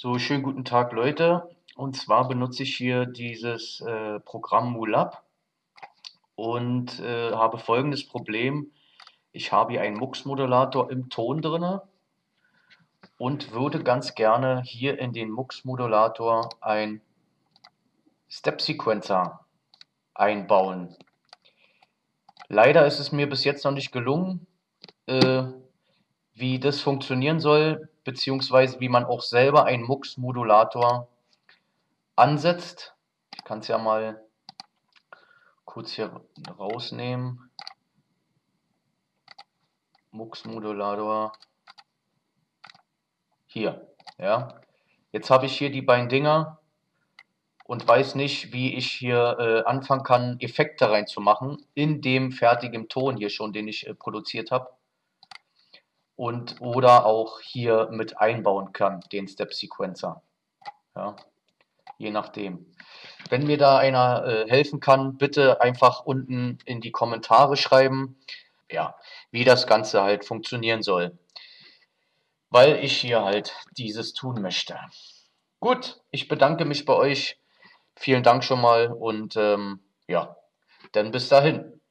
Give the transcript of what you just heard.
So, schönen guten Tag, Leute. Und zwar benutze ich hier dieses äh, Programm MooLab und äh, habe folgendes Problem. Ich habe hier einen MUX-Modulator im Ton drin und würde ganz gerne hier in den MUX-Modulator ein Step-Sequencer einbauen. Leider ist es mir bis jetzt noch nicht gelungen, äh, wie das funktionieren soll, beziehungsweise wie man auch selber einen MUX-Modulator ansetzt. Ich kann es ja mal kurz hier rausnehmen. MUX-Modulator. Hier, ja. Jetzt habe ich hier die beiden Dinger und weiß nicht, wie ich hier äh, anfangen kann, Effekte reinzumachen in dem fertigen Ton hier schon, den ich äh, produziert habe und oder auch hier mit einbauen kann, den Step Sequencer. Ja, je nachdem. Wenn mir da einer äh, helfen kann, bitte einfach unten in die Kommentare schreiben, ja, wie das Ganze halt funktionieren soll. Weil ich hier halt dieses tun möchte. Gut, ich bedanke mich bei euch. Vielen Dank schon mal und ähm, ja, dann bis dahin.